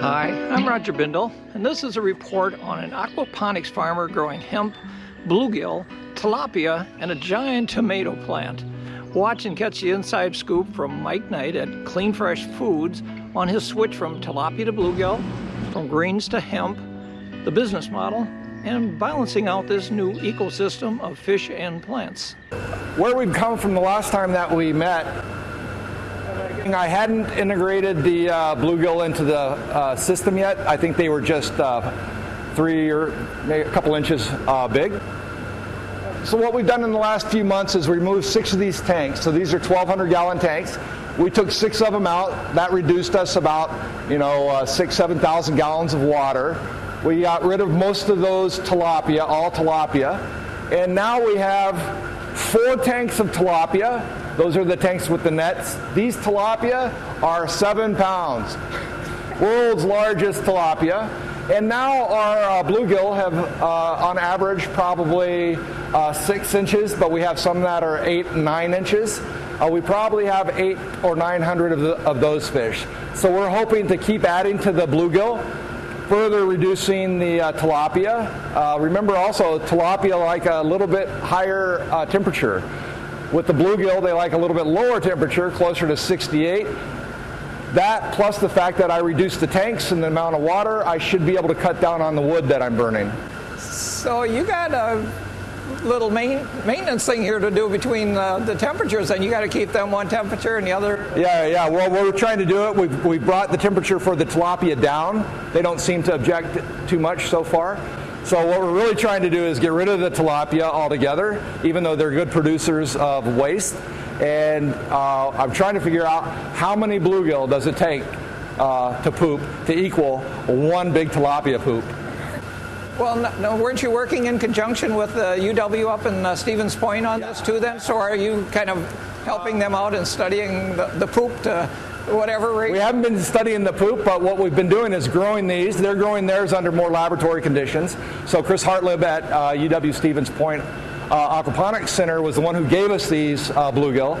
Hi, I'm Roger Bindle, and this is a report on an aquaponics farmer growing hemp, bluegill, tilapia, and a giant tomato plant. Watch and catch the inside scoop from Mike Knight at Clean Fresh Foods on his switch from tilapia to bluegill, from greens to hemp, the business model, and balancing out this new ecosystem of fish and plants. Where we've come from the last time that we met I hadn't integrated the uh, bluegill into the uh, system yet. I think they were just uh, three or a couple inches uh, big. So what we've done in the last few months is remove six of these tanks. So these are 1,200 gallon tanks. We took six of them out. That reduced us about, you know, uh, six, 7,000 gallons of water. We got rid of most of those tilapia, all tilapia. And now we have four tanks of tilapia those are the tanks with the nets. These tilapia are seven pounds. World's largest tilapia. And now our uh, bluegill have, uh, on average, probably uh, six inches, but we have some that are eight nine inches. Uh, we probably have eight or nine hundred of, of those fish. So we're hoping to keep adding to the bluegill, further reducing the uh, tilapia. Uh, remember also, tilapia like a little bit higher temperature. With the bluegill, they like a little bit lower temperature, closer to 68. That plus the fact that I reduced the tanks and the amount of water, I should be able to cut down on the wood that I'm burning. So you got a little main, maintenance thing here to do between uh, the temperatures, and you got to keep them one temperature and the other. Yeah, yeah. Well, we're trying to do it. We've, we brought the temperature for the tilapia down. They don't seem to object too much so far. So what we're really trying to do is get rid of the tilapia altogether, even though they're good producers of waste. And uh, I'm trying to figure out how many bluegill does it take uh, to poop to equal one big tilapia poop. Well, no, no, weren't you working in conjunction with the UW up in uh, Stevens Point on this too then? So are you kind of helping them out and studying the, the poop to whatever rate? We haven't been studying the poop, but what we've been doing is growing these. They're growing theirs under more laboratory conditions. So Chris Hartleb at uh, UW Stevens Point uh, Aquaponics Center was the one who gave us these uh, bluegill,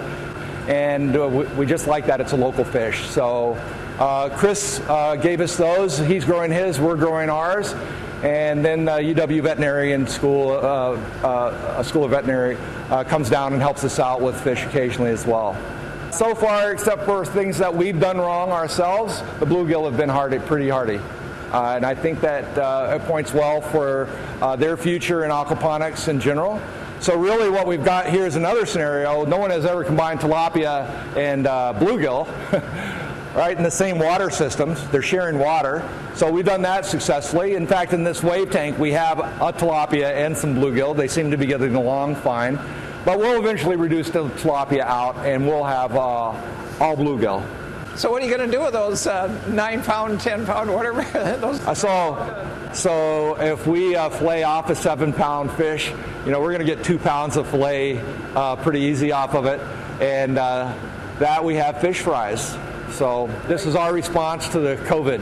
and uh, we, we, just like that. It's a local fish. So uh, Chris uh, gave us those. He's growing his. We're growing ours. And then UW Veterinarian School, a School of Veterinary, comes down and helps us out with fish occasionally as well. So far, except for things that we've done wrong ourselves, the bluegill have been hardy, pretty hardy. Uh, and I think that uh, it points well for uh, their future in aquaponics in general. So really what we've got here is another scenario. No one has ever combined tilapia and uh, bluegill, right, in the same water systems. They're sharing water. So we've done that successfully. In fact, in this wave tank, we have a tilapia and some bluegill. They seem to be getting along fine. But we'll eventually reduce the tilapia out and we'll have uh, all bluegill. So what are you going to do with those uh, nine pound, ten pound, whatever? those? Uh, so, so if we uh, fillet off a seven pound fish, you know we're going to get two pounds of fillet uh, pretty easy off of it, and uh, that we have fish fries. So this is our response to the COVID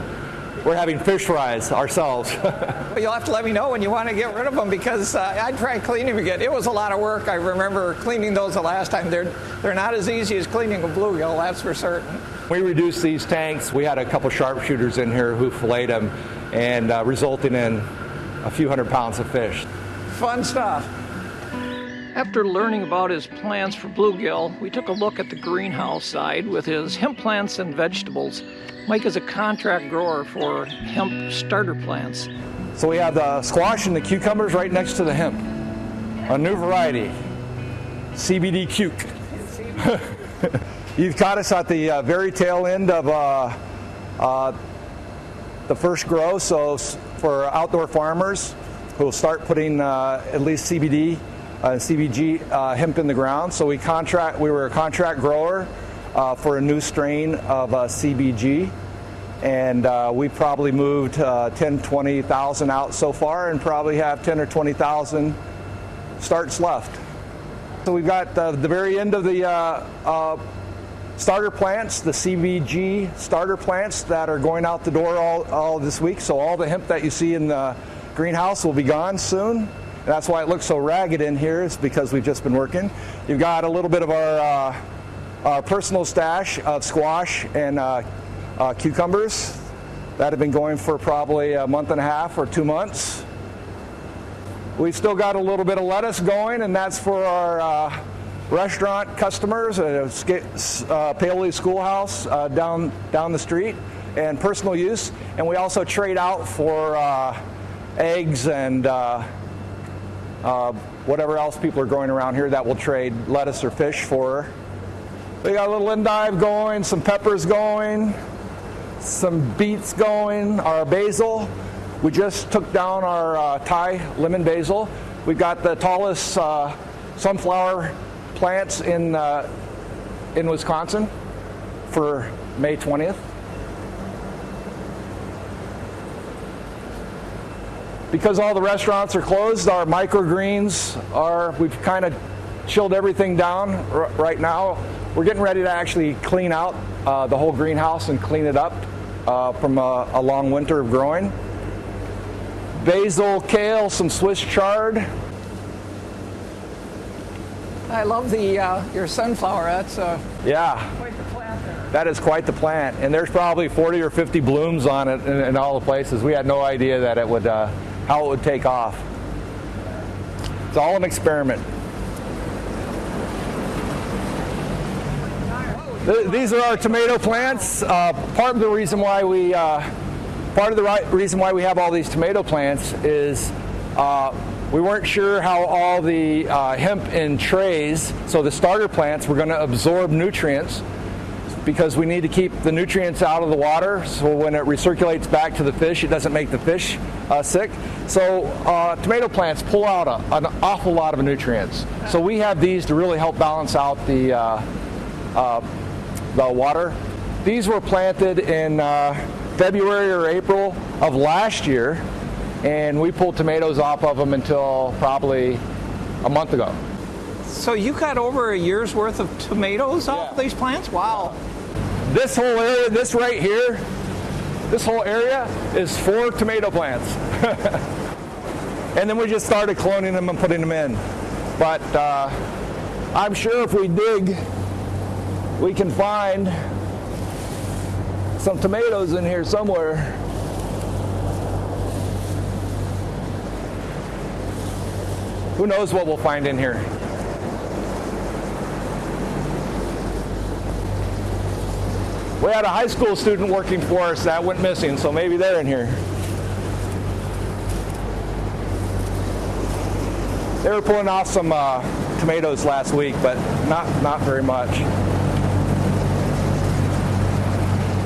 we're having fish fries ourselves. You'll have to let me know when you want to get rid of them because uh, I tried cleaning them again. It was a lot of work. I remember cleaning those the last time. They're they're not as easy as cleaning a bluegill, that's for certain. We reduced these tanks. We had a couple sharpshooters in here who filleted them, and uh, resulting in a few hundred pounds of fish. Fun stuff. After learning about his plans for bluegill, we took a look at the greenhouse side with his hemp plants and vegetables. Mike is a contract grower for hemp starter plants. So we have the squash and the cucumbers right next to the hemp. A new variety, CBD cuke. You've caught us at the uh, very tail end of uh, uh, the first grow, so for outdoor farmers who will start putting uh, at least CBD uh, CBG uh, hemp in the ground. So we contract. We were a contract grower uh, for a new strain of uh, CBG. And uh, we probably moved uh, 10, 20,000 out so far and probably have 10 or 20,000 starts left. So we've got the very end of the uh, starter plants, the CBG starter plants that are going out the door all, all this week. So all the hemp that you see in the greenhouse will be gone soon. And that's why it looks so ragged in here is because we've just been working. You've got a little bit of our our personal stash of squash and uh, uh, cucumbers. that have been going for probably a month and a half or two months. We've still got a little bit of lettuce going, and that's for our uh, restaurant customers, a uh, Paoli Schoolhouse uh, down down the street, and personal use. And we also trade out for uh, eggs and uh, whatever else people are growing around here that will trade lettuce or fish for. We got a little endive going, some peppers going, some beets going, our basil. We just took down our uh, Thai lemon basil. We've got the tallest uh, sunflower plants in, uh, in Wisconsin for May 20th. Because all the restaurants are closed, our microgreens are, we've kind of chilled everything down r- right now. We're getting ready to actually clean out uh, the whole greenhouse and clean it up uh, from a, a long winter of growing. Basil, kale, some Swiss chard. I love the uh, your sunflower. That's uh, yeah. quite the plant there. That is quite the plant, and there's probably 40 or 50 blooms on it in, in all the places. We had no idea that it would, uh, how it would take off. It's all an experiment. Th- These are our tomato plants. Uh, part of the reason why we, uh, part of the right reason why we have all these tomato plants is uh, we weren't sure how all the uh, hemp in trays, so the starter plants, were going to absorb nutrients because we need to keep the nutrients out of the water so when it recirculates back to the fish it doesn't make the fish uh, sick so uh, tomato plants pull out a, an awful lot of nutrients so we have these to really help balance out the uh, uh, the water these were planted in uh, february or april of last year and we pulled tomatoes off of them until probably a month ago So you got over a year's worth of tomatoes off Yeah. these plants? Wow. This whole area, this right here, this whole area is four tomato plants. and then we just started cloning them and putting them in. But uh, I'm sure if we dig, we can find some tomatoes in here somewhere. Who knows what we'll find in here? We had a high school student working for us that went missing, so maybe they're in here. They were pulling off some uh, tomatoes last week, but not not very much.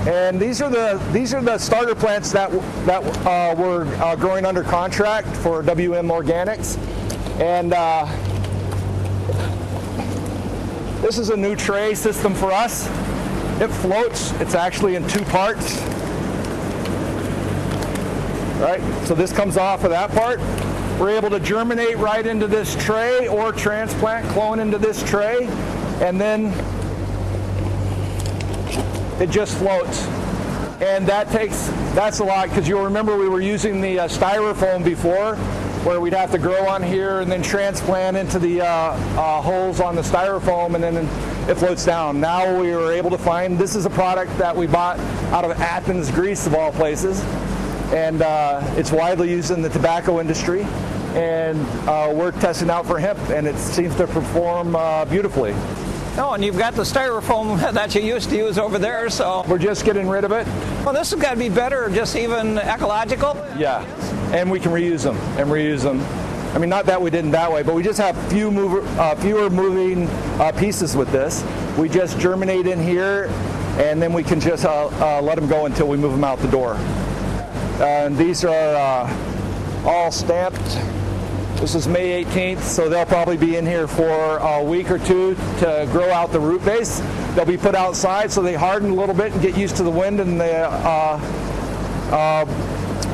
And these are the these are the starter plants that that uh, were uh, growing under contract for WM Organics, and uh, this is a new tray system for us. It floats. It's actually in two parts. Right? So this comes off of that part. We're able to germinate right into this tray or transplant, clone into this tray, and then it just floats. And that takes, that's a lot, because you'll remember we were using the uh, styrofoam before, where we'd have to grow on here and then transplant into the uh, uh, holes on the styrofoam and then it floats down. Now we were able to find, this is a product that we bought out of Athens, Greece of all places. And uh, it's widely used in the tobacco industry. And uh, we're testing out for hemp and it seems to perform uh, beautifully. Oh, and you've got the styrofoam that you used to use over there, so We're just getting rid of it. well, this has got to be better, just even ecological. Yeah, and we can reuse them and reuse them. I mean, not that we didn't that way, but we just have few mover, uh, fewer moving uh, pieces with this. We just germinate in here, and then we can just uh, uh, let them go until we move them out the door. And these are uh, all stamped. This is May 18th, so they'll probably be in here for a week or two to grow out the root base. They'll be put outside so they harden a little bit and get used to the wind and the uh,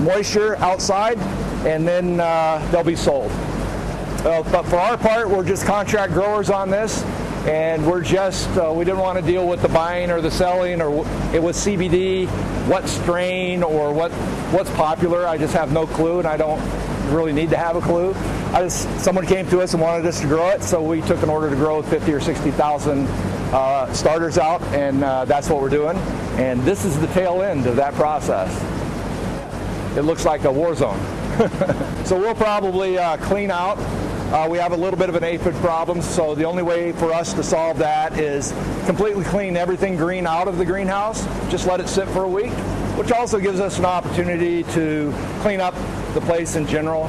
moisture outside, and then uh, they'll be sold. Uh, but for our part, we're just contract growers on this, and we're just uh, we didn't want to deal with the buying or the selling or it was CBD, what strain or what what's popular. I just have no clue, and I don't really need to have a clue. I just someone came to us and wanted us to grow it, so we took an order to grow 50 or 60 thousand uh, starters out, and uh, that's what we're doing. And this is the tail end of that process. it looks like a war zone. So we'll probably uh, clean out. Uh, we have a little bit of an aphid problem, so the only way for us to solve that is completely clean everything green out of the greenhouse, just let it sit for a week, which also gives us an opportunity to clean up the place in general.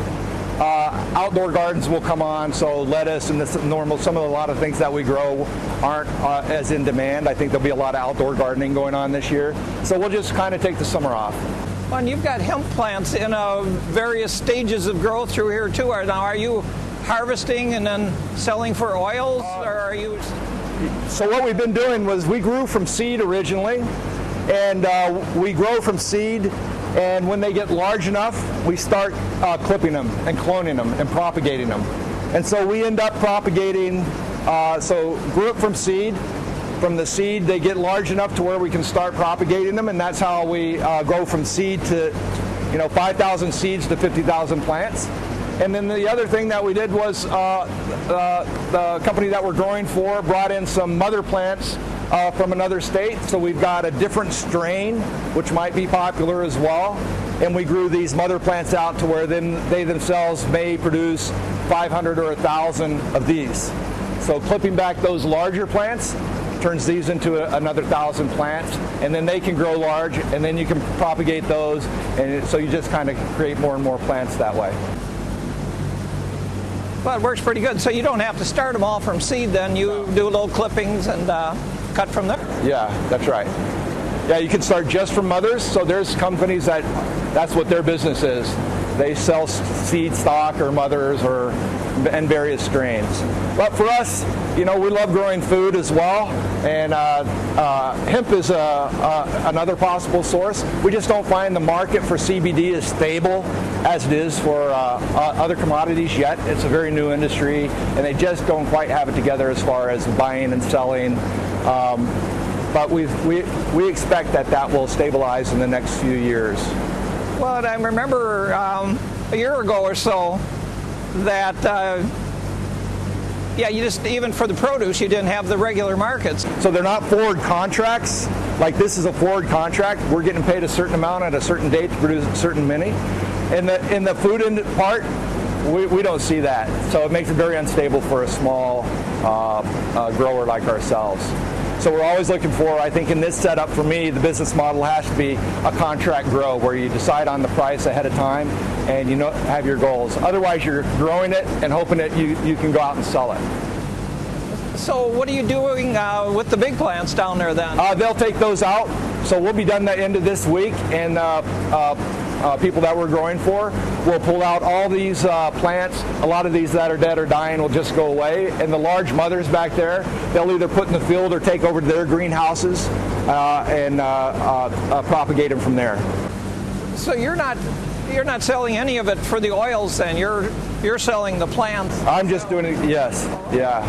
Uh, outdoor gardens will come on, so lettuce and this normal, some of the, a lot of things that we grow aren't uh, as in demand. I think there'll be a lot of outdoor gardening going on this year. So we'll just kind of take the summer off. Well, and you've got hemp plants in uh, various stages of growth through here too. Are, Now, are you harvesting and then selling for oils, or are you? So what we've been doing was we grew from seed originally, and uh, we grow from seed and when they get large enough, we start uh, clipping them and cloning them and propagating them. And so we end up propagating, uh, so grew it from seed. From the seed, they get large enough to where we can start propagating them, and that's how we uh, from seed to, you know, 5,000 seeds to 50,000 plants. And then the other thing that we did was uh, uh, the company that we're growing for brought in some mother plants uh, from another state. So we've got a different strain, which might be popular as well. And we grew these mother plants out to where then they themselves may produce 500 or 1,000 of these. So clipping back those larger plants turns these into a, another thousand plants, and then they can grow large, and then you can propagate those, and it, so you just kind of create more and more plants that way. Well, it works pretty good. So you don't have to start them all from seed. Then you do little clippings and uh, cut from there? Yeah, that's right. Yeah, you can start just from mothers. So there's companies that that's what their business is. They sell seed stock or mothers or and various strains. But for us, you know, we love growing food as well, and uh, uh, hemp is a, a, another possible source. We just don't find the market for CBD as stable as it is for uh, uh, other commodities yet. It's a very new industry, and they just don't quite have it together as far as buying and selling um, but we we, we expect that that will stabilize in the next few years. Well, I remember um, a year ago or so that, uh, yeah, you just, even for the produce, you didn't have the regular markets. So they're not forward contracts. Like this is a forward contract. We're getting paid a certain amount at a certain date to produce a certain many. In the, in the food part, we, we don't see that. So it makes it very unstable for a small uh, uh, grower like ourselves. So we're always looking for, I think in this setup for me, the business model has to be a contract grow where you decide on the price ahead of time and you know have your goals. Otherwise you're growing it and hoping that you, you can go out and sell it. So what are you doing uh, with the big plants down there then? Uh, they'll take those out. So we'll be done the end of this week and uh, uh people that we're growing for. We'll pull out all these uh, plants. A lot of these that are dead or dying will just go away. And the large mothers back there, they'll either put in the field or take over to their greenhouses uh, and uh, uh, uh, propagate them from there. So you're not you're not selling any of it for the oils then. You're you're selling the plants. I'm just doing it. Yes. Yeah.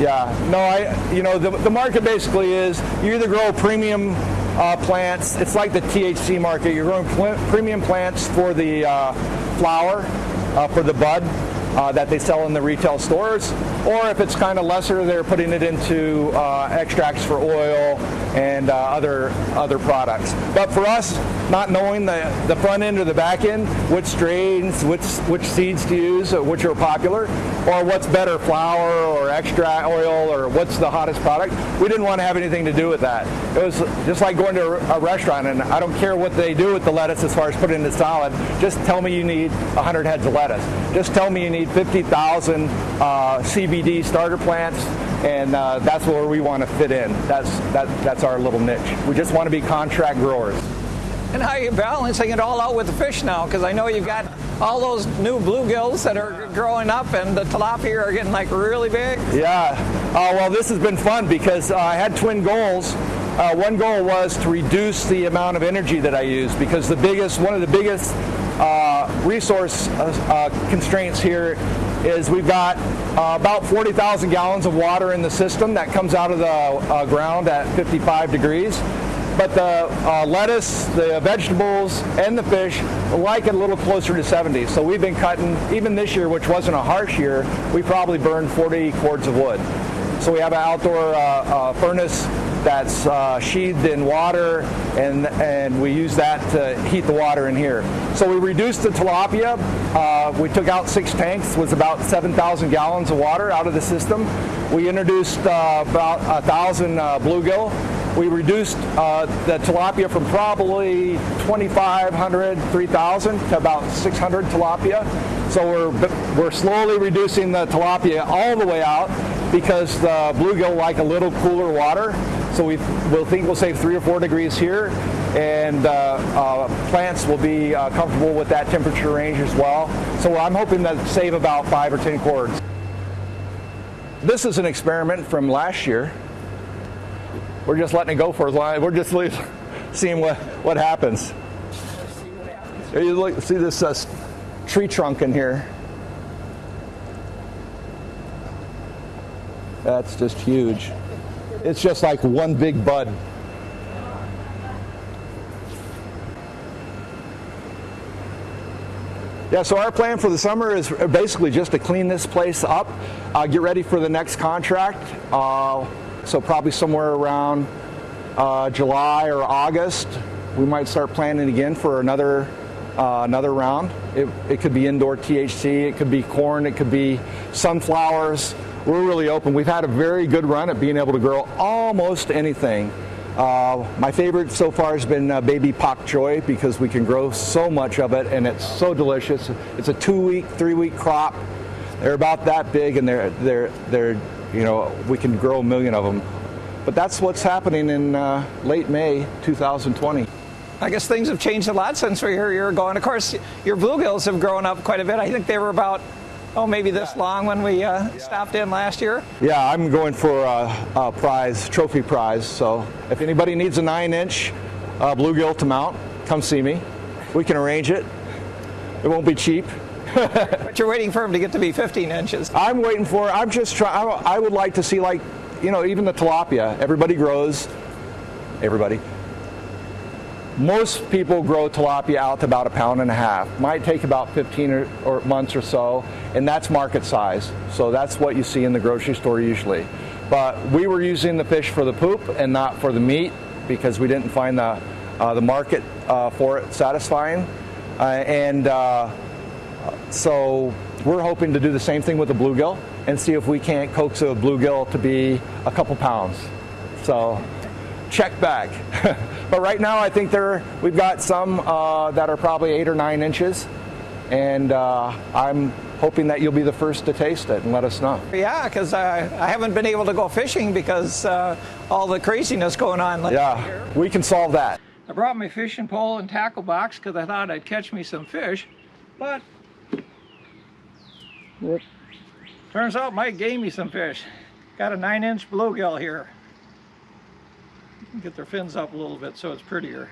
Yeah. No, I. You know, the the market basically is you either grow premium uh, plants. It's like the THC market. You're growing pl- premium plants for the uh, flower, uh, for the bud uh, that they sell in the retail stores, or if it's kind of lesser, they're putting it into uh, extracts for oil and uh, other other products. But for us, not knowing the, the front end or the back end, which strains, which which seeds to use, which are popular, or what's better, flower or extra oil, or what's the hottest product, we didn't want to have anything to do with that. It was just like going to a restaurant, and I don't care what they do with the lettuce as far as putting it in the salad. Just tell me you need 100 heads of lettuce. Just tell me you need 50,000 uh, CBD starter plants, and uh, that's where we want to fit in. That's that, that's our little niche. We just want to be contract growers. And how are you balancing it all out with the fish now? Because I know you've got all those new bluegills that are growing up, and the tilapia are getting like really big. Yeah. Uh, well, this has been fun because uh, I had twin goals. Uh, one goal was to reduce the amount of energy that I use because the biggest, one of the biggest uh, resource uh, uh, constraints here is we've got about 40,000 gallons of water in the system that comes out of the ground at 55 degrees. But the uh, lettuce, the vegetables, and the fish like it a little closer to 70. So we've been cutting, even this year, which wasn't a harsh year, we probably burned 40 cords of wood. So we have an outdoor furnace that's uh, sheathed in water, and and we use that to heat the water in here. So we reduced the tilapia. Uh, we took out six tanks, was about 7,000 gallons of water out of the system. We introduced uh, about a thousand uh, bluegill. We reduced uh, the tilapia from probably 2,500, 3,000 to about 600 tilapia. So we're we're slowly reducing the tilapia all the way out because the bluegill like a little cooler water. So we will think we'll save three or four degrees here, and uh, uh, plants will be uh, comfortable with that temperature range as well. So I'm hoping to save about five or ten cords. This is an experiment from last year. We're just letting it go for as long. We're just seeing what what happens. You look, see this uh, tree trunk in here. That's just huge. It's just like one big bud. Yeah, so our plan for the summer is basically just to clean this place up, uh, get ready for the next contract. Uh, so probably somewhere around uh, July or August, we might start planning again for another uh, another round. It, it could be indoor THC, it could be corn, it could be sunflowers. We're really open. We've had a very good run at being able to grow almost anything. Uh, my favorite so far has been uh, baby pak choi because we can grow so much of it and it's so delicious. It's a two-week, three-week crop. They're about that big and they're they're they're you know we can grow a million of them. But that's what's happening in uh, late May 2020. I guess things have changed a lot since we were a year ago. And of course, your bluegills have grown up quite a bit. I think they were about, oh, maybe this long when we uh, stopped in last year. Yeah, I'm going for a, a, prize, trophy prize. So if anybody needs a nine inch uh, bluegill to mount, come see me. We can arrange it. It won't be cheap. But you're waiting for them to get to be 15 inches. I'm waiting for, I'm just trying, I would like to see like, you know, even the tilapia. Everybody grows, everybody most people grow tilapia out to about a pound and a half. Might take about 15 or, or, months or so, and that's market size. So that's what you see in the grocery store usually. But we were using the fish for the poop and not for the meat because we didn't find the, uh, the market uh, for it satisfying. Uh, and uh, so we're hoping to do the same thing with the bluegill and see if we can't coax a bluegill to be a couple pounds. So check back. but right now, I think there we've got some uh, that are probably eight or nine inches, and uh, I'm hoping that you'll be the first to taste it and let us know. Yeah, because I, I haven't been able to go fishing because uh, all the craziness going on. Yeah, here. we can solve that. I brought my fishing pole and tackle box because I thought I'd catch me some fish, but turns out Mike gave me some fish. Got a nine inch bluegill here get their fins up a little bit so it's prettier.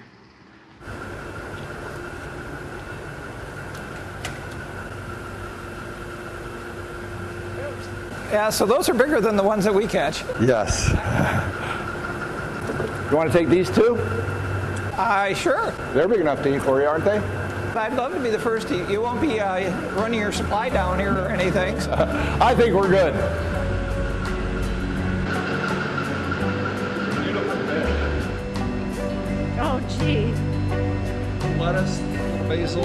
Yeah, so those are bigger than the ones that we catch. Yes. You want to take these two? Uh, sure. They're big enough to eat for you, aren't they? I'd love to be the first to. You won't be uh, running your supply down here or anything. So. I think we're good. Oh, gee. Lettuce, basil,